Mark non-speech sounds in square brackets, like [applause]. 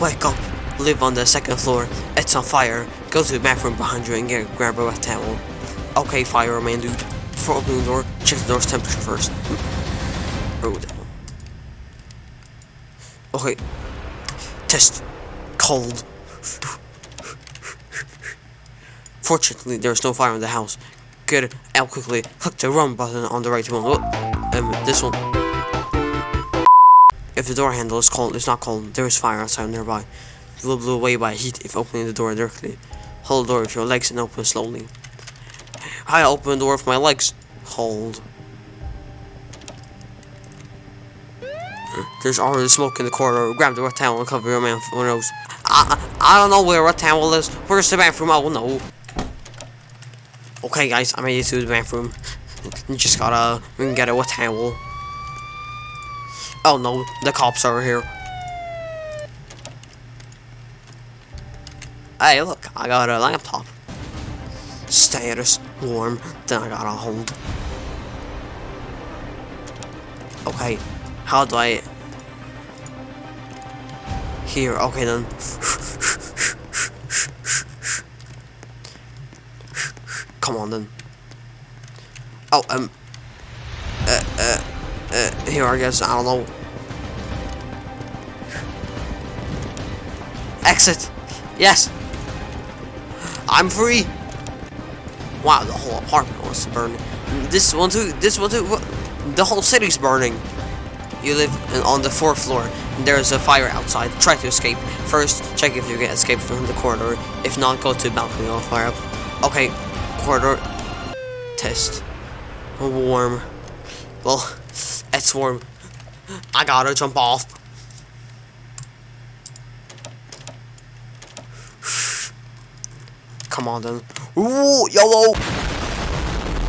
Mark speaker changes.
Speaker 1: Wake up. Live on the second floor. It's on fire. Go to the bathroom behind you and get grab a towel. Okay, fireman dude. Before opening the door, check the door's temperature first. Oh. Okay. Test. Cold. Fortunately, there's no fire in the house. Get out quickly. Click the run button on the right one. Oh, um, this one. If the door handle is cold, it's not cold. There is fire outside nearby. You will blow away by heat if opening the door directly. Hold the door with your legs and open slowly. I open the door with my legs. Hold. There's already smoke in the corridor. Grab the towel and cover your mouth and nose. I, I don't know where towel is. Where's the bathroom? Oh no. Okay guys, I made it to the bathroom. [laughs] Just gotta we can get a towel. Oh no, the cops are here. Hey look, I got a laptop. Status, warm, then I got a hold. Okay, how do I... Here, okay then. Come on then. Oh, um... Uh, uh, uh, here I guess, I don't know. Exit! Yes! I'm free! Wow, the whole apartment wants to burn. This one too, this one too, the whole city's burning. You live on the fourth floor. And there's a fire outside. Try to escape. First, check if you can escape from the corridor. If not, go to balcony or fire up. Okay, corridor. Test. Warm. Well, it's warm. I gotta jump off. [sighs] Come on then. Ooh, YOLO!